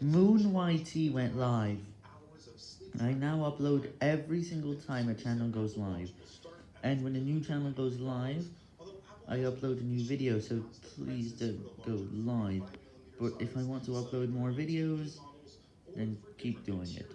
Moon YT went live. I now upload every single time a channel goes live, and when a new channel goes live, I upload a new video, so please don't go live, but if I want to upload more videos, then keep doing it.